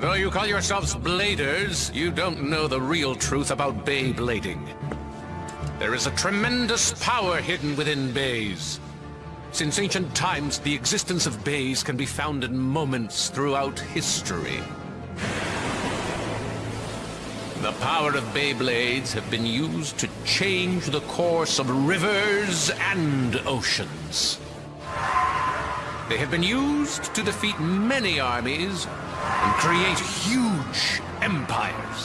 Though you call yourselves bladers, you don't know the real truth about Beyblading. There is a tremendous power hidden within Beys. Since ancient times, the existence of Beys can be found in moments throughout history. The power of Beyblades have been used to change the course of rivers and oceans. They have been used to defeat many armies and create huge empires.